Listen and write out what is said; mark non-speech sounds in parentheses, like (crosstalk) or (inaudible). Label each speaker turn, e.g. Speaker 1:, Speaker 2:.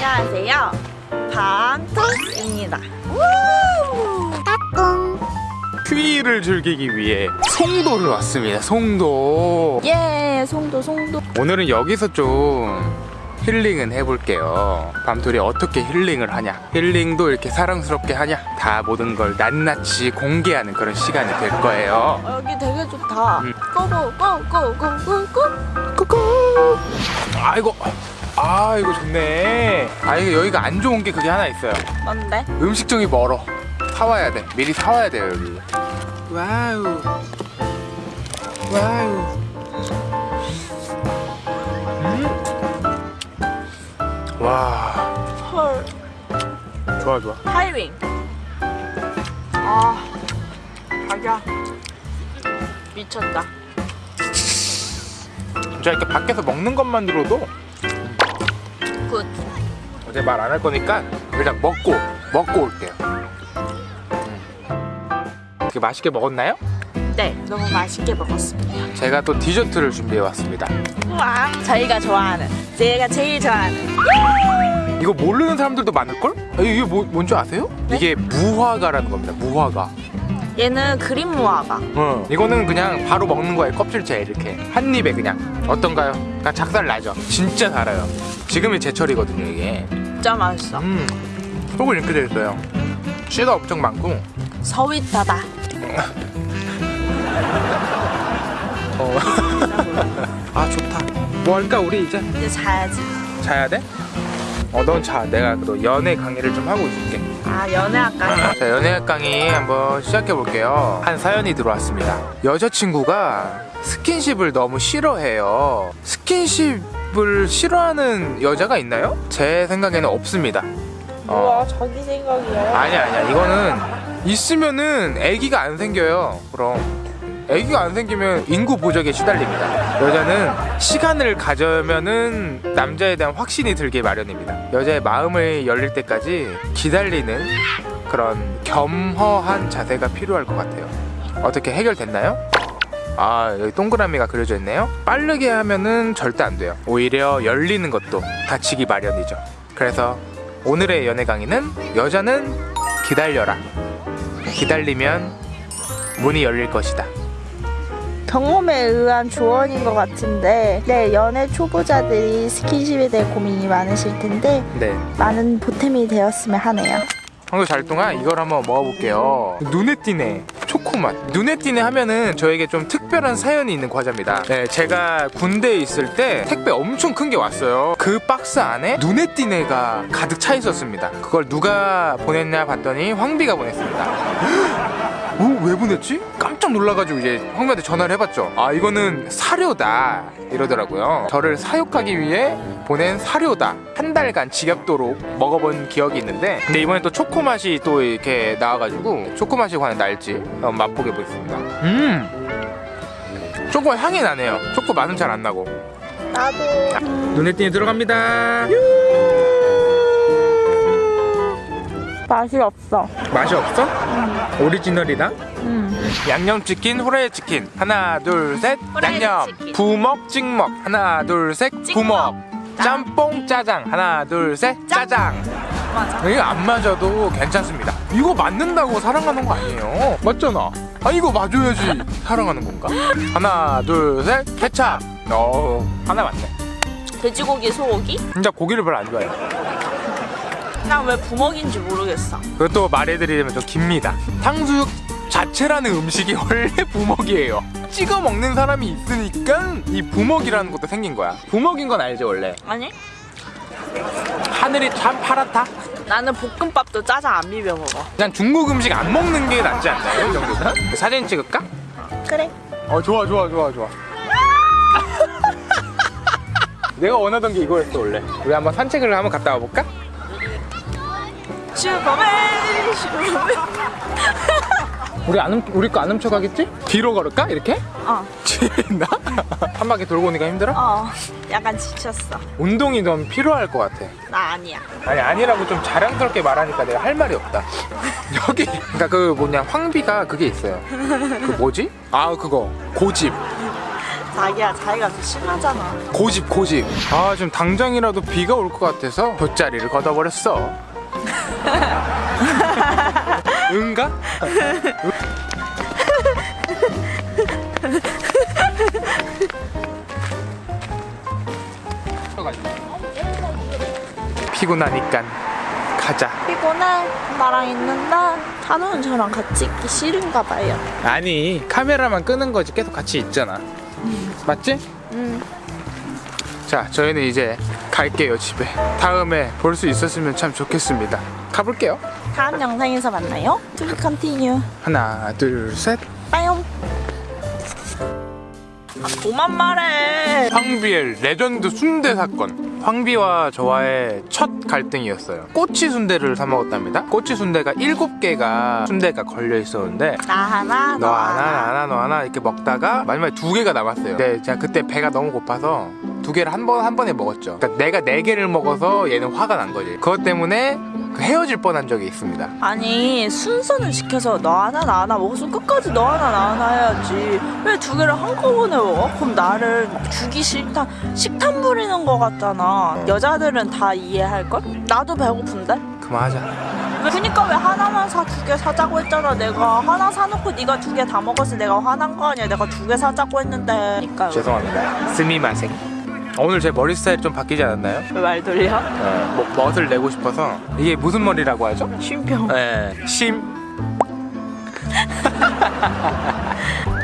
Speaker 1: 안녕하세요. 방토입니다.
Speaker 2: 휴일을 즐기기 위해 송도를 왔습니다. 송도.
Speaker 1: 예, 송도 송도.
Speaker 2: 오늘은 여기서 좀 힐링은 해볼게요. 밤토리 어떻게 힐링을 하냐? 힐링도 이렇게 사랑스럽게 하냐? 다 모든 걸 낱낱이 공개하는 그런 시간이 될 거예요.
Speaker 1: 어, 여기 되게 좋다.
Speaker 2: 음.
Speaker 1: 고고고고고고고.
Speaker 2: 꾸꾸. 아이고. 아 이거 좋네. 아 이거 여기가 안 좋은 게 그게 하나 있어요.
Speaker 1: 뭔데?
Speaker 2: 음식점이 멀어. 사와야 돼. 미리 사와야 돼요 여기. Wow. Wow.
Speaker 1: 헐.
Speaker 2: 좋아 좋아.
Speaker 1: 타이밍. 아, 자기야. 미쳤다.
Speaker 2: 진짜 이렇게 밖에서 먹는 것만으로도
Speaker 1: good.
Speaker 2: 어제 말 안 할 거니까 그냥 먹고 먹고 올게요. 음. 되게 맛있게 먹었나요?
Speaker 1: 네, 너무 맛있게 먹었습니다.
Speaker 2: 제가 또 디저트를 준비해 왔습니다.
Speaker 1: 우와. 저희가 좋아하는, 제가 제일 좋아하는.
Speaker 2: 이거 모르는 사람들도 많을걸? 아, 이게 뭐, 뭔지 아세요?
Speaker 1: 네?
Speaker 2: 이게 무화과라는 겁니다. 무화과.
Speaker 1: 얘는 그린 무화과.
Speaker 2: 어. 이거는 그냥 바로 먹는 거예요. 껍질째 이렇게 한 입에 그냥 어떤가요? 그냥 작살 나죠. 진짜 달아요. 지금이 제철이거든요 이게.
Speaker 1: 진짜 맛있어.
Speaker 2: 음. 속은 이렇게 돼 있어요. 씨가 엄청 많고.
Speaker 1: 서윗하다.
Speaker 2: 어. (laughs) 아 좋다. 뭐 할까 우리 이제
Speaker 1: 이제 자야지.
Speaker 2: 자야 돼? 어, 넌 자. 내가 또 연애 강의를 좀 하고 있을게.
Speaker 1: 아, 연애학과.
Speaker 2: 자, 연애 강의 한번 시작해 볼게요. 한 사연이 들어왔습니다. 여자친구가 스킨십을 너무 싫어해요. 스킨십을 싫어하는 여자가 있나요? 제 생각에는 없습니다. 어.
Speaker 1: 우와, 자기 생각이야.
Speaker 2: 아니야, 아니야. 이거는 있으면은 아기가 안 생겨요. 그럼. 아기가 안 생기면 인구 보적에 시달립니다. 여자는 시간을 가져면은 남자에 대한 확신이 들게 마련입니다. 여자의 마음을 열릴 때까지 기다리는 그런 겸허한 자세가 필요할 것 같아요. 어떻게 해결됐나요? 아, 여기 동그라미가 그려져 있네요. 빠르게 하면은 절대 안 돼요. 오히려 열리는 것도 다치기 마련이죠. 그래서 오늘의 연애 강의는 여자는 기다려라. 기다리면 문이 열릴 것이다.
Speaker 1: 경험에 의한 조언인 것 같은데 네 연애 초보자들이 스킨십에 대해 고민이 많으실 텐데
Speaker 2: 네.
Speaker 1: 많은 보탬이 되었으면 하네요
Speaker 2: 한국 잘 동안 이걸 한번 먹어볼게요. 눈에 띄네. 초코맛. 눈에 띄네 하면은 저에게 좀 특별한 사연이 있는 과자입니다. 네, 제가 군대에 있을 때 택배 엄청 큰 게 왔어요. 그 박스 안에 눈에 띄네가 가득 차 있었습니다. 그걸 누가 보냈냐 봤더니 황비가 보냈습니다. 오, 왜 보냈지? 깜짝 놀라가지고 이제 황비한테 전화를 해봤죠. 아, 이거는 사료다. 이러더라고요. 저를 사육하기 위해 보낸 사료다. 한 달간 지겹도록 먹어본 기억이 있는데, 근데 이번에 또 초코 맛이 또 이렇게 나와가지고 초코 맛이 과연 날지 한번 맛보게 보겠습니다. 음, 초코 향이 나네요. 초코 맛은 잘 안 나고.
Speaker 1: 나도
Speaker 2: 눈에 띄니 들어갑니다.
Speaker 1: 맛이 없어.
Speaker 2: 맛이 없어? 오리지널이다.
Speaker 1: 음.
Speaker 2: 양념치킨, 후라이치킨. 하나 둘셋. 양념
Speaker 1: 후라이드치킨.
Speaker 2: 부먹 찍먹. 하나 둘셋. 부먹. 짬뽕 짜장. 하나 둘셋. 짜장.
Speaker 1: 맞아.
Speaker 2: 이거 안 맞아도 괜찮습니다. 이거 맞는다고 사랑하는 거 아니에요? 맞잖아. 아 이거 맞아야지 사랑하는 건가? 하나 둘셋. 케찹. 어 하나 맞네.
Speaker 1: 돼지고기 소고기?
Speaker 2: 진짜 고기를 별로 안 좋아해요
Speaker 1: 그냥 왜 부먹인지 모르겠어.
Speaker 2: 그것도 말해드리면 좀 깁니다. 탕수육 자체라는 음식이 (laughs) 원래 부먹이에요. 찍어 먹는 사람이 있으니까 이 부먹이라는 것도 생긴 거야. 부먹인 건 알죠 원래?
Speaker 1: 아니?
Speaker 2: 하늘이 참 파랗다?
Speaker 1: 나는 볶음밥도 짜장 안 비벼 먹어.
Speaker 2: 그냥 중국 음식 안 먹는 게 낫지 않나요 이 정도는? 사진 찍을까?
Speaker 1: 그래.
Speaker 2: 어 좋아 좋아 좋아 좋아. (laughs) 내가 원하던 게 이거였어 원래. 우리 한번 산책을 한번 갔다 와볼까?
Speaker 1: 슈퍼맨 (laughs) 슈퍼맨
Speaker 2: 우리 안 훔, 우리 거 안 훔쳐가겠지? 뒤로 걸을까? 이렇게?
Speaker 1: 어,
Speaker 2: 지나? (laughs) 한 바퀴 돌고 오니까 힘들어?
Speaker 1: 어 약간 지쳤어
Speaker 2: 운동이 좀 필요할 것 같아
Speaker 1: 나 아니야
Speaker 2: 아니 아니라고 좀 자랑스럽게 말하니까 내가 할 말이 없다 (laughs) 여기 그러니까 그 뭐냐 황비가 그게 있어요 그 뭐지? 아 그거 고집
Speaker 1: 자기야 자기가 더 심하잖아
Speaker 2: 고집 고집 아 지금 당장이라도 비가 올 것 같아서 돗자리를 걷어버렸어 응가? 피곤하니까 가자
Speaker 1: 피곤해 나랑 있는데 한우는 저랑 같이 있기 싫은가 봐요
Speaker 2: 아니 카메라만 끄는 거지 계속 같이 있잖아 맞지?
Speaker 1: 음.
Speaker 2: 자 저희는 이제 갈게요 집에. 다음에 볼 수 있었으면 참 좋겠습니다. 가볼게요.
Speaker 1: 다음 영상에서 만나요. To be continue.
Speaker 2: 하나 둘셋.
Speaker 1: 빠용. 아, 그만 말해.
Speaker 2: 황비의 레전드 순대 사건. 황비와 저와의 첫 갈등이었어요. 꼬치 순대를 사 먹었답니다. 꼬치 순대가 일곱 개가 순대가 걸려 있었는데
Speaker 1: 나 하나
Speaker 2: 너 하나. 나 하나 너 하나 이렇게 먹다가 마지막에 두 개가 남았어요. 근데 제가 그때 배가 너무 고파서 두 개를 한 번 한 번에 먹었죠. 그러니까 내가 네 개를 먹어서 얘는 화가 난 거지. 그것 때문에 그 헤어질 뻔한 적이 있습니다.
Speaker 1: 아니 순서는 지켜서 너 하나 나 하나 먹었으면 끝까지 너 하나 나 하나 해야지. 왜 두 개를 한꺼번에 먹어? 그럼 나를 주기 싫다. 식탐 부리는 거 같잖아. 여자들은 다 이해할걸? 나도 배고픈데?
Speaker 2: 그만하자.
Speaker 1: 왜- 그니까 왜 하나만 사 두 개 사자고 했잖아 내가. 하나 사놓고 네가 두 개 다 먹었을 때 내가 화난 거 아니야. 내가 두 개 사자고 했는데. 그니까
Speaker 2: 죄송합니다. 스미마생 오늘 제 머리 스타일 좀 바뀌지 않았나요?
Speaker 1: 왜말 돌려?
Speaker 2: 뭐, 멋을 내고 싶어서 이게 무슨 머리라고 하죠?
Speaker 1: 쉼병
Speaker 2: 네, 심 (laughs)